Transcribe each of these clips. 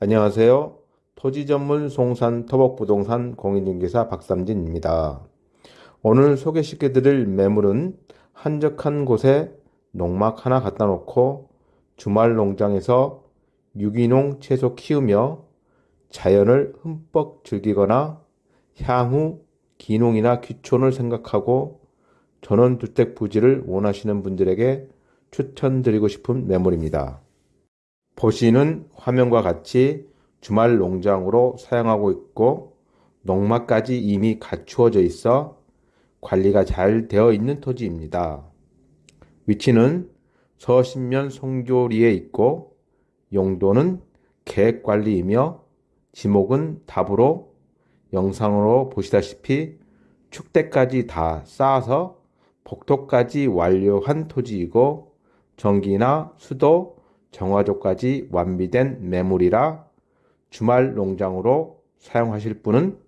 안녕하세요. 토지 전문 송산 토복부동산 공인중개사 박삼진입니다. 오늘 소개시켜 드릴 매물은 한적한 곳에 농막 하나 갖다 놓고 주말 농장에서 유기농 채소 키우며 자연을 흠뻑 즐기거나 향후 기농이나 귀촌을 생각하고 전원주택 부지를 원하시는 분들에게 추천드리고 싶은 매물입니다. 보시는 화면과 같이 주말 농장으로 사용하고 있고 농막까지 이미 갖추어져 있어 관리가 잘 되어 있는 토지입니다. 위치는 서신면 송교리에 있고 용도는 계획관리이며 지목은 답으로 영상으로 보시다시피 축대까지 다 쌓아서 복도까지 완료한 토지이고 전기나 수도 정화조까지 완비된 매물이라 주말 농장으로 사용하실 분은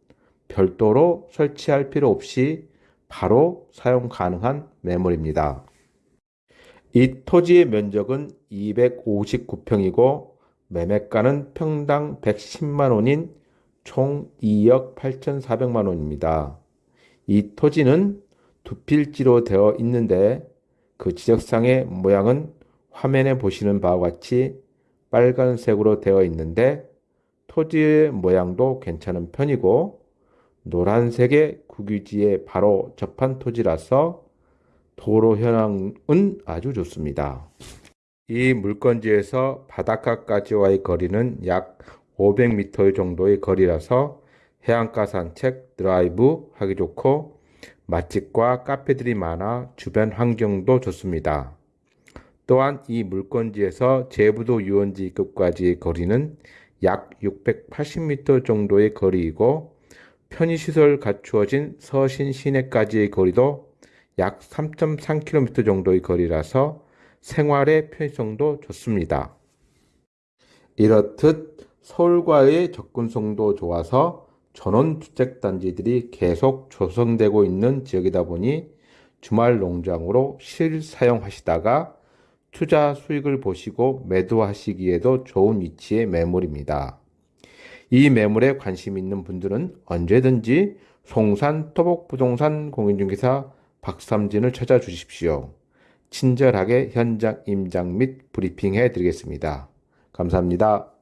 별도로 설치할 필요 없이 바로 사용 가능한 매물입니다. 이 토지의 면적은 259평이고 매매가는 평당 110만 원인 총 2억 8,400만 원입니다. 이 토지는 두 필지로 되어 있는데 그 지적상의 모양은 화면에 보시는 바와 같이 빨간색으로 되어 있는데 토지의 모양도 괜찮은 편이고 노란색의 국유지에 바로 접한 토지라서 도로 현황은 아주 좋습니다. 이 물건지에서 바닷가까지와의 거리는 약 500m 정도의 거리라서 해안가 산책, 드라이브 하기 좋고 맛집과 카페들이 많아 주변 환경도 좋습니다. 또한 이 물건지에서 제부도 유원지급까지의 거리는 약 680m 정도의 거리이고 편의시설 갖추어진 서신 시내까지의 거리도 약 3.3km 정도의 거리라서 생활의 편의성도 좋습니다. 이렇듯 서울과의 접근성도 좋아서 전원주택단지들이 계속 조성되고 있는 지역이다 보니 주말 농장으로 실사용하시다가 투자 수익을 보시고 매도하시기에도 좋은 위치의 매물입니다. 이 매물에 관심 있는 분들은 언제든지 송산 토복부동산 공인중개사 박삼진을 찾아주십시오. 친절하게 현장 임장 및 브리핑 해 드리겠습니다. 감사합니다.